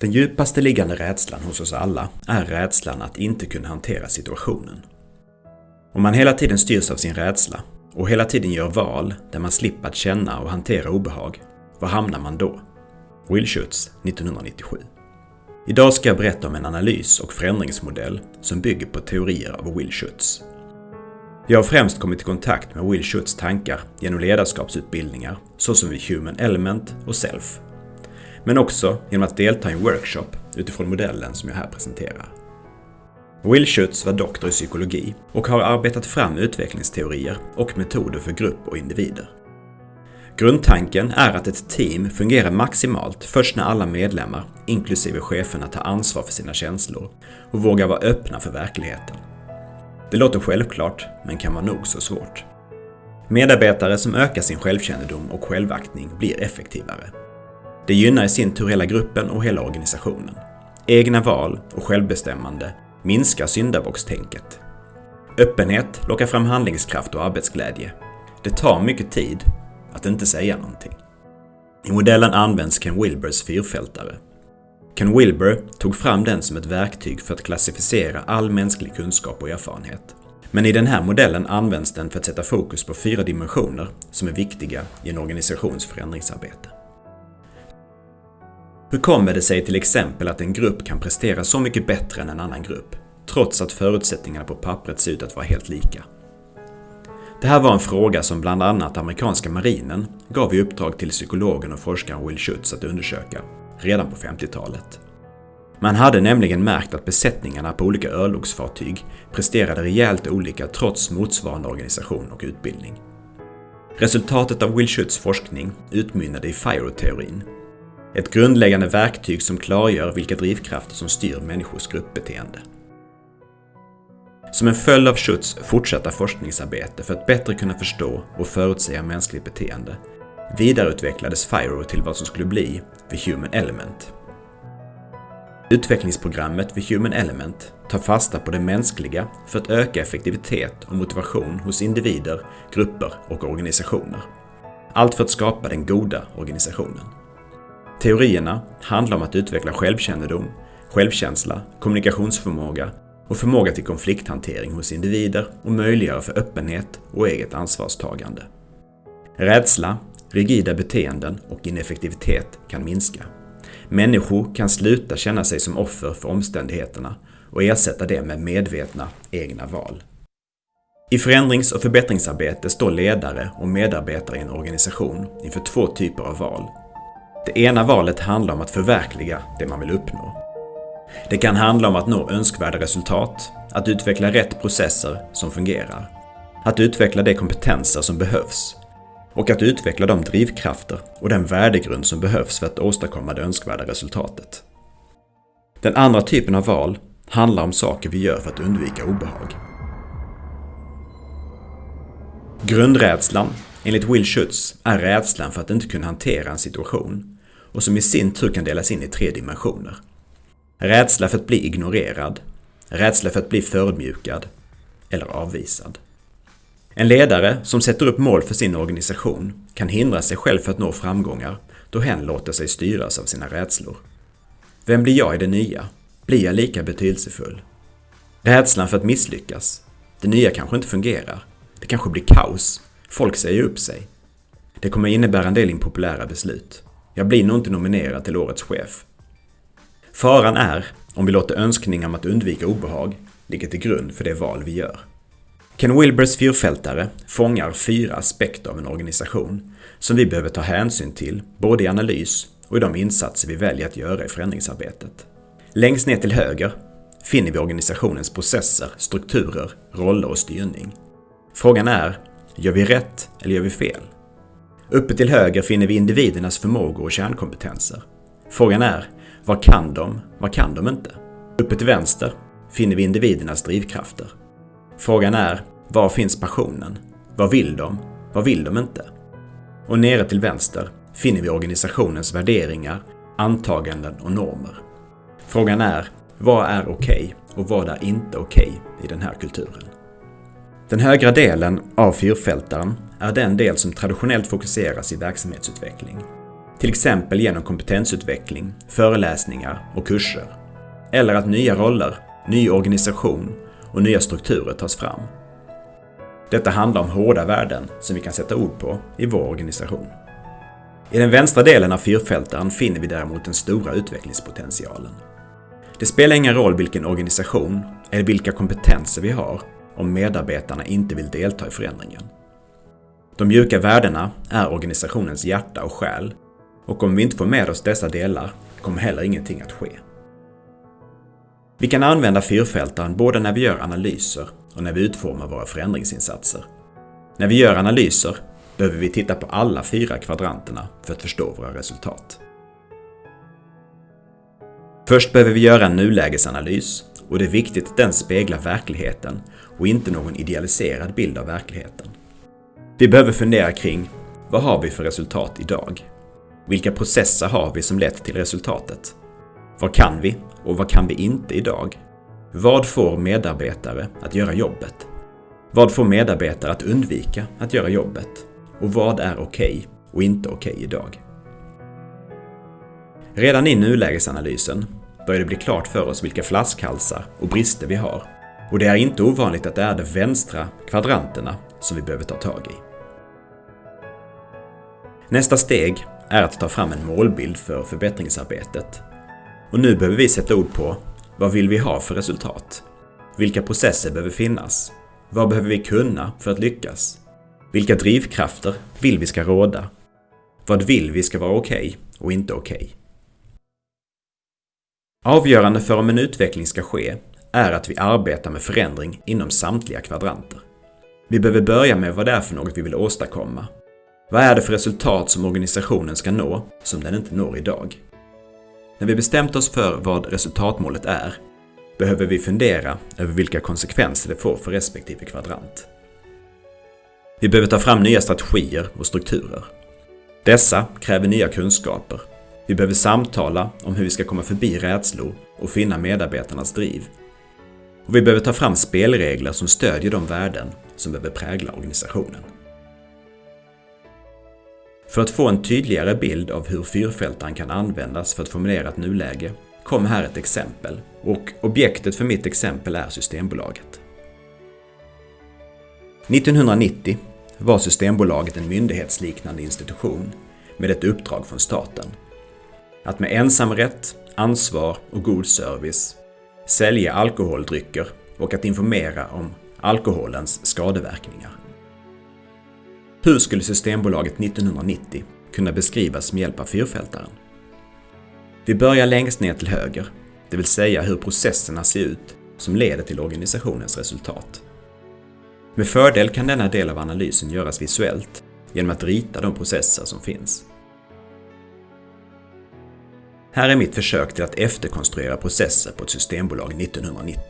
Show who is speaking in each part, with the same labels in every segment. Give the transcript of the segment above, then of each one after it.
Speaker 1: Den djupaste liggande rädslan hos oss alla är rädslan att inte kunna hantera situationen. Om man hela tiden styrs av sin rädsla och hela tiden gör val där man slipper att känna och hantera obehag, var hamnar man då? Will Schutz 1997 Idag ska jag berätta om en analys och förändringsmodell som bygger på teorier av Will Schutz. Jag har främst kommit i kontakt med Will Schutz tankar genom ledarskapsutbildningar såsom vid Human Element och Self. Men också genom att delta i en workshop utifrån modellen som jag här presenterar. Will Schutz var doktor i psykologi och har arbetat fram utvecklingsteorier och metoder för grupp och individer. Grundtanken är att ett team fungerar maximalt först när alla medlemmar, inklusive cheferna, tar ansvar för sina känslor och vågar vara öppna för verkligheten. Det låter självklart, men kan vara nog så svårt. Medarbetare som ökar sin självkännedom och självaktning blir effektivare. Det gynnar i sin tur hela gruppen och hela organisationen. Egna val och självbestämmande minskar syndabockstänket. Öppenhet lockar fram handlingskraft och arbetsglädje. Det tar mycket tid att inte säga någonting. I modellen används Ken Wilbers fyrfältare. Ken Wilber tog fram den som ett verktyg för att klassificera all mänsklig kunskap och erfarenhet. Men i den här modellen används den för att sätta fokus på fyra dimensioner som är viktiga i en organisations förändringsarbete. Hur kommer det sig till exempel att en grupp kan prestera så mycket bättre än en annan grupp, trots att förutsättningarna på pappret ser ut att vara helt lika? Det här var en fråga som bland annat amerikanska marinen gav i uppdrag till psykologen och forskaren Will Schutz att undersöka, redan på 50-talet. Man hade nämligen märkt att besättningarna på olika örlogsfartyg presterade rejält olika trots motsvarande organisation och utbildning. Resultatet av Will Schutz forskning utmynnade i FIRO-teorin. Ett grundläggande verktyg som klargör vilka drivkrafter som styr människors gruppbeteende. Som en följd av Schutz fortsatta forskningsarbete för att bättre kunna förstå och förutsäga mänskligt beteende vidareutvecklades FIRO till vad som skulle bli The Human Element. Utvecklingsprogrammet The Human Element tar fasta på det mänskliga för att öka effektivitet och motivation hos individer, grupper och organisationer. Allt för att skapa den goda organisationen. Teorierna handlar om att utveckla självkännedom, självkänsla, kommunikationsförmåga och förmåga till konflikthantering hos individer och möjliggöra för öppenhet och eget ansvarstagande. Rädsla, rigida beteenden och ineffektivitet kan minska. Människor kan sluta känna sig som offer för omständigheterna och ersätta det med medvetna egna val. I förändrings och förbättringsarbete står ledare och medarbetare i en organisation inför två typer av val. Det ena valet handlar om att förverkliga det man vill uppnå. Det kan handla om att nå önskvärda resultat, att utveckla rätt processer som fungerar, att utveckla de kompetenser som behövs och att utveckla de drivkrafter och den värdegrund som behövs för att åstadkomma det önskvärda resultatet. Den andra typen av val handlar om saker vi gör för att undvika obehag. Grundrädslan, enligt Will Schutz, är rädslan för att inte kunna hantera en situation och som i sin tur kan delas in i tre dimensioner. Rädsla för att bli ignorerad, rädsla för att bli förödmjukad eller avvisad. En ledare som sätter upp mål för sin organisation kan hindra sig själv för att nå framgångar då hen låter sig styras av sina rädslor. Vem blir jag i det nya? Blir jag lika betydelsefull? Rädslan för att misslyckas. Det nya kanske inte fungerar. Det kanske blir kaos. Folk säger upp sig. Det kommer innebära en del impopulära beslut. Jag blir nog inte nominerad till årets chef. Faran är om vi låter önskningar om att undvika obehag ligga till grund för det val vi gör. Ken Wilbers fyrfältare fångar fyra aspekter av en organisation som vi behöver ta hänsyn till både i analys och i de insatser vi väljer att göra i förändringsarbetet. Längst ner till höger finner vi organisationens processer, strukturer, roller och styrning. Frågan är, gör vi rätt eller gör vi fel? Uppe till höger finner vi individernas förmågor och kärnkompetenser. Frågan är, vad kan de? Vad kan de inte? Uppe till vänster finner vi individernas drivkrafter. Frågan är, var finns passionen? Vad vill de? Vad vill de inte? Och nere till vänster finner vi organisationens värderingar, antaganden och normer. Frågan är, vad är okej okay och vad är inte okej okay i den här kulturen? Den högra delen av fyrfältaren är den del som traditionellt fokuseras i verksamhetsutveckling Till exempel genom kompetensutveckling, föreläsningar och kurser. Eller att nya roller, ny organisation och nya strukturer tas fram. Detta handlar om hårda värden som vi kan sätta ord på i vår organisation. I den vänstra delen av fyrfältaren finner vi däremot den stora utvecklingspotentialen. Det spelar ingen roll vilken organisation eller vilka kompetenser vi har om medarbetarna inte vill delta i förändringen. De mjuka värdena är organisationens hjärta och själ och om vi inte får med oss dessa delar kommer heller ingenting att ske. Vi kan använda fyrfältaren både när vi gör analyser och när vi utformar våra förändringsinsatser. När vi gör analyser behöver vi titta på alla fyra kvadranterna för att förstå våra resultat. Först behöver vi göra en nulägesanalys och det är viktigt att den speglar verkligheten och inte någon idealiserad bild av verkligheten. Vi behöver fundera kring vad har vi för resultat idag? Vilka processer har vi som lett till resultatet? Vad kan vi och vad kan vi inte idag? Vad får medarbetare att göra jobbet? Vad får medarbetare att undvika att göra jobbet? Och vad är okej okay och inte okej okay idag? Redan i nulägesanalysen börjar det bli klart för oss vilka flaskhalsar och brister vi har. Och det är inte ovanligt att det är de vänstra kvadranterna som vi behöver ta tag i. Nästa steg är att ta fram en målbild för förbättringsarbetet. Och nu behöver vi sätta ord på vad vill vi ha för resultat? Vilka processer behöver finnas? Vad behöver vi kunna för att lyckas? Vilka drivkrafter vill vi ska råda? Vad vill vi ska vara okej okay och inte okej? Okay? Avgörande för om en utveckling ska ske är att vi arbetar med förändring inom samtliga kvadranter. Vi behöver börja med vad det är för något vi vill åstadkomma. Vad är det för resultat som organisationen ska nå som den inte når idag? När vi bestämt oss för vad resultatmålet är behöver vi fundera över vilka konsekvenser det får för respektive kvadrant. Vi behöver ta fram nya strategier och strukturer. Dessa kräver nya kunskaper. Vi behöver samtala om hur vi ska komma förbi rädslor och finna medarbetarnas driv. Och vi behöver ta fram spelregler som stödjer de värden som behöver prägla organisationen. För att få en tydligare bild av hur fyrfältaren kan användas för att formulera ett nuläge kom här ett exempel och objektet för mitt exempel är Systembolaget. 1990 var Systembolaget en myndighetsliknande institution med ett uppdrag från staten. Att med ensamrätt, ansvar och god service sälja alkoholdrycker och att informera om alkoholens skadeverkningar. Hur skulle Systembolaget 1990 kunna beskrivas med hjälp av fyrfältaren? Vi börjar längst ner till höger, det vill säga hur processerna ser ut som leder till organisationens resultat. Med fördel kan denna del av analysen göras visuellt genom att rita de processer som finns. Här är mitt försök till att efterkonstruera processer på ett systembolag 1990.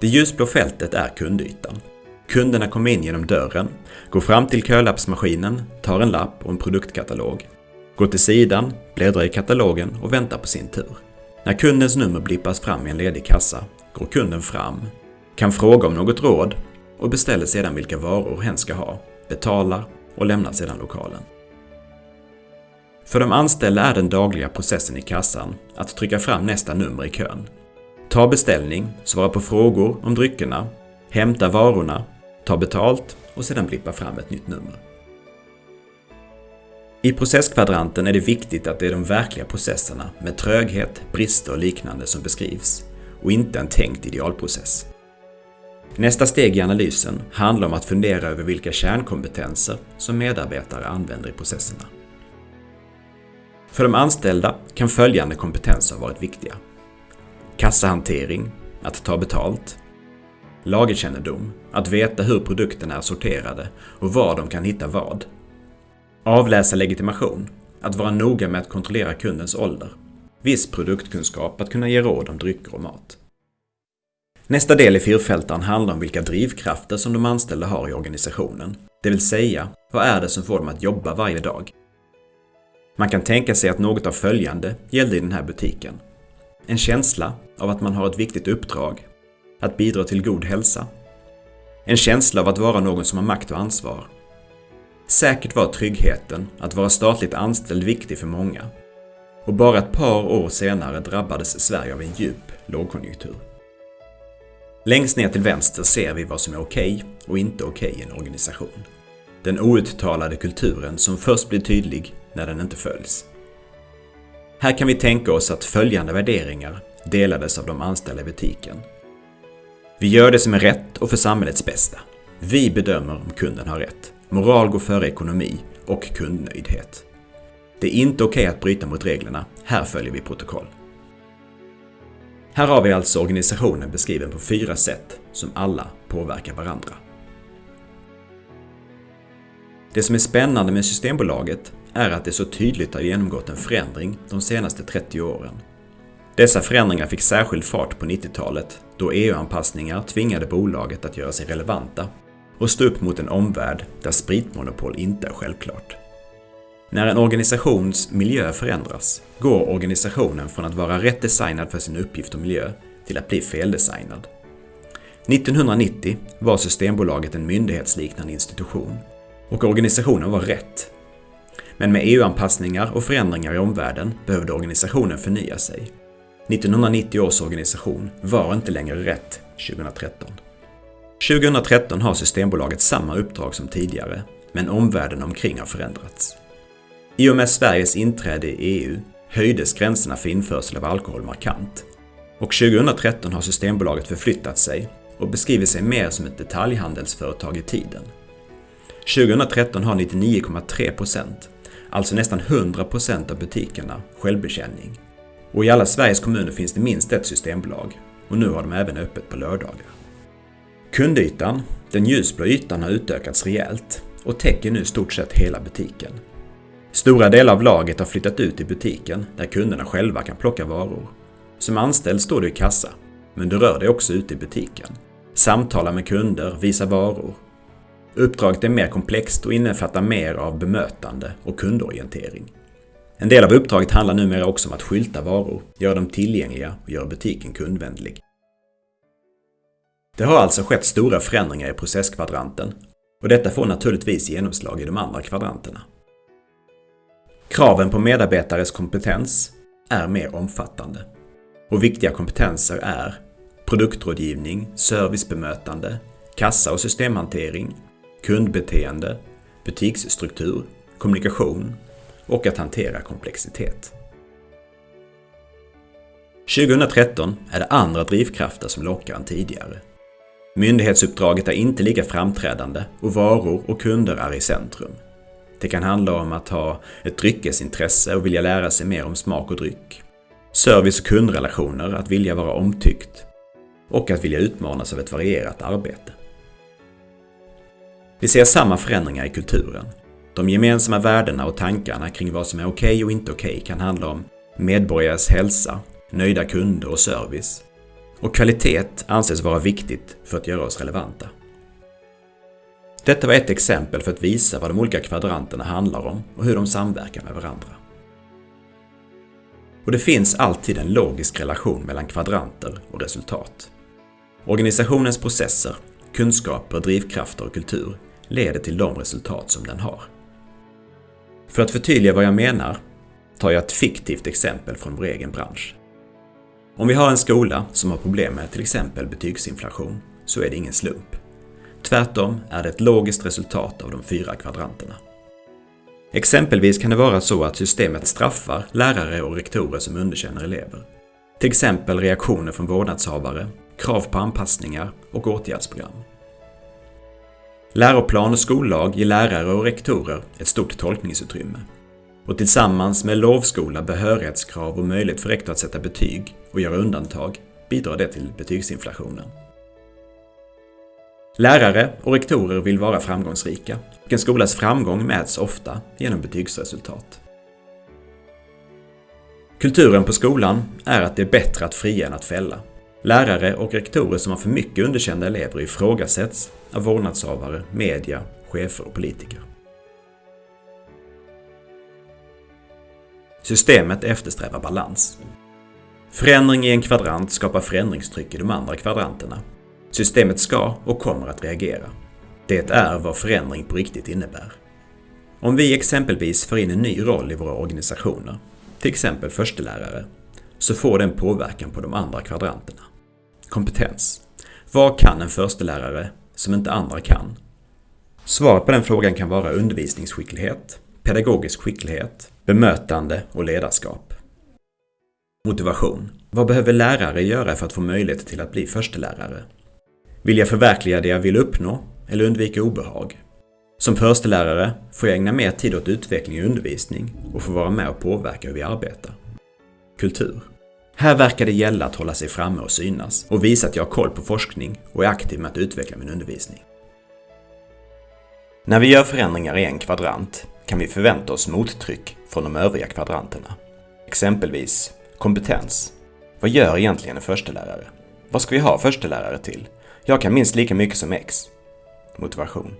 Speaker 1: Det ljusblå fältet är kundytan Kunderna kommer in genom dörren, går fram till kölappsmaskinen, tar en lapp och en produktkatalog, går till sidan, bläddrar i katalogen och väntar på sin tur. När kundens nummer blippas fram i en ledig kassa går kunden fram, kan fråga om något råd och beställer sedan vilka varor hen ska ha, betalar och lämnar sedan lokalen. För de anställda är den dagliga processen i kassan att trycka fram nästa nummer i kön, ta beställning, svara på frågor om dryckerna, hämta varorna ta betalt och sedan blippa fram ett nytt nummer. I processkvadranten är det viktigt att det är de verkliga processerna med tröghet, brister och liknande som beskrivs och inte en tänkt idealprocess. Nästa steg i analysen handlar om att fundera över vilka kärnkompetenser som medarbetare använder i processerna. För de anställda kan följande kompetenser ha varit viktiga. Kassahantering, att ta betalt, lagerkännedom, att veta hur produkterna är sorterade och var de kan hitta vad. Avläsa legitimation, att vara noga med att kontrollera kundens ålder. Viss produktkunskap, att kunna ge råd om drycker och mat. Nästa del i fyrfältaren handlar om vilka drivkrafter som de anställda har i organisationen. Det vill säga, vad är det som får dem att jobba varje dag? Man kan tänka sig att något av följande gällde i den här butiken. En känsla av att man har ett viktigt uppdrag att bidra till god hälsa. En känsla av att vara någon som har makt och ansvar. Säkert var tryggheten att vara statligt anställd viktig för många. Och bara ett par år senare drabbades Sverige av en djup lågkonjunktur. Längst ner till vänster ser vi vad som är okej okay och inte okej okay i en organisation. Den outtalade kulturen som först blir tydlig när den inte följs. Här kan vi tänka oss att följande värderingar delades av de anställda i butiken. Vi gör det som är rätt och för samhällets bästa. Vi bedömer om kunden har rätt. Moral går före ekonomi och kundnöjdhet. Det är inte okej okay att bryta mot reglerna. Här följer vi protokoll. Här har vi alltså organisationen beskriven på fyra sätt som alla påverkar varandra. Det som är spännande med Systembolaget är att det så tydligt har genomgått en förändring de senaste 30 åren. Dessa förändringar fick särskild fart på 90-talet då EU-anpassningar tvingade bolaget att göra sig relevanta och stå upp mot en omvärld där spritmonopol inte är självklart. När en organisations miljö förändras går organisationen från att vara rätt designad för sin uppgift och miljö till att bli feldesignad. 1990 var Systembolaget en myndighetsliknande institution och organisationen var rätt. Men med EU-anpassningar och förändringar i omvärlden behövde organisationen förnya sig. 1990 års organisation var inte längre rätt 2013. 2013 har Systembolaget samma uppdrag som tidigare, men omvärlden omkring har förändrats. I och med Sveriges inträde i EU höjdes gränserna för införsel av alkohol markant. Och 2013 har Systembolaget förflyttat sig och beskriver sig mer som ett detaljhandelsföretag i tiden. 2013 har 99,3%, alltså nästan 100% av butikerna, självbetjäning. Och i alla Sveriges kommuner finns det minst ett systembolag och nu har de även öppet på lördagar. Kundytan, den ljusblå ytan, har utökats rejält och täcker nu stort sett hela butiken. Stora delar av laget har flyttat ut i butiken där kunderna själva kan plocka varor. Som anställd står du i kassa, men du rör dig också ute i butiken. Samtalar med kunder, visar varor. Uppdraget är mer komplext och innefattar mer av bemötande och kundorientering. En del av uppdraget handlar numera också om att skylta varor, göra dem tillgängliga och göra butiken kundvänlig. Det har alltså skett stora förändringar i processkvadranten och detta får naturligtvis genomslag i de andra kvadranterna. Kraven på medarbetares kompetens är mer omfattande. Och viktiga kompetenser är produktrådgivning, servicebemötande, kassa och systemhantering, kundbeteende, butiksstruktur, kommunikation och att hantera komplexitet. 2013 är det andra drivkrafter som lockar än tidigare. Myndighetsuppdraget är inte lika framträdande och varor och kunder är i centrum. Det kan handla om att ha ett dryckesintresse och vilja lära sig mer om smak och dryck. Service och kundrelationer, att vilja vara omtyckt. Och att vilja utmanas av ett varierat arbete. Vi ser samma förändringar i kulturen. De gemensamma värdena och tankarna kring vad som är okej okay och inte okej okay kan handla om medborgares hälsa, nöjda kunder och service. Och kvalitet anses vara viktigt för att göra oss relevanta. Detta var ett exempel för att visa vad de olika kvadranterna handlar om och hur de samverkar med varandra. Och det finns alltid en logisk relation mellan kvadranter och resultat. Organisationens processer, kunskaper, drivkrafter och kultur leder till de resultat som den har. För att förtydliga vad jag menar tar jag ett fiktivt exempel från vår egen bransch. Om vi har en skola som har problem med till exempel betygsinflation så är det ingen slump. Tvärtom är det ett logiskt resultat av de fyra kvadranterna. Exempelvis kan det vara så att systemet straffar lärare och rektorer som underkänner elever. Till exempel reaktioner från vårdnadshavare, krav på anpassningar och åtgärdsprogram. Läroplan och skollag ger lärare och rektorer ett stort tolkningsutrymme. Och tillsammans med lovskola, behörighetskrav och möjlighet för rektor att sätta betyg och göra undantag bidrar det till betygsinflationen. Lärare och rektorer vill vara framgångsrika och en skolas framgång mäts ofta genom betygsresultat. Kulturen på skolan är att det är bättre att fria än att fälla. Lärare och rektorer som har för mycket underkända elever ifrågasätts av vårdnadshavare, media, chefer och politiker. Systemet eftersträvar balans. Förändring i en kvadrant skapar förändringstryck i de andra kvadranterna Systemet ska och kommer att reagera. Det är vad förändring på riktigt innebär. Om vi exempelvis för in en ny roll i våra organisationer, till exempel förstelärare, så får den påverkan på de andra kvadranterna. Kompetens. Vad kan en förstelärare som inte andra kan? Svaret på den frågan kan vara undervisningsskicklighet, pedagogisk skicklighet, bemötande och ledarskap. Motivation. Vad behöver lärare göra för att få möjlighet till att bli förstelärare? Vill jag förverkliga det jag vill uppnå eller undvika obehag? Som förstelärare får jag ägna mer tid åt utveckling och undervisning och få vara med och påverka hur vi arbetar. Kultur. Här verkar det gälla att hålla sig framme och synas och visa att jag har koll på forskning och är aktiv med att utveckla min undervisning. När vi gör förändringar i en kvadrant kan vi förvänta oss mottryck från de övriga kvadranterna. Exempelvis kompetens. Vad gör egentligen en förstelärare? Vad ska vi ha förstelärare till? Jag kan minst lika mycket som X. Motivation.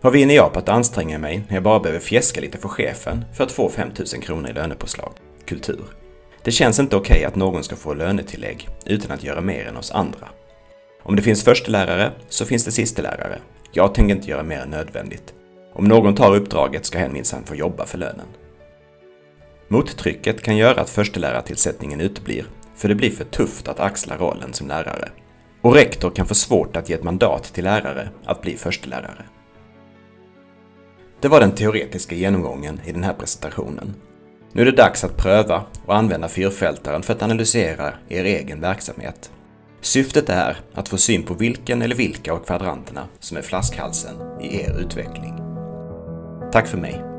Speaker 1: Vad vinner jag på att anstränga mig när jag bara behöver fjäska lite för chefen för att få 5000 kronor i lönepåslag? Kultur. Det känns inte okej okay att någon ska få lönetillägg utan att göra mer än oss andra. Om det finns förstelärare så finns det sistelärare. Jag tänker inte göra mer än nödvändigt. Om någon tar uppdraget ska hen minsann få jobba för lönen. Mottrycket kan göra att förstelärartillsättningen uteblir, för det blir för tufft att axla rollen som lärare. Och rektor kan få svårt att ge ett mandat till lärare att bli förstelärare. Det var den teoretiska genomgången i den här presentationen. Nu är det dags att pröva och använda fyrfältaren för att analysera er egen verksamhet. Syftet är att få syn på vilken eller vilka av kvadranterna som är flaskhalsen i er utveckling. Tack för mig!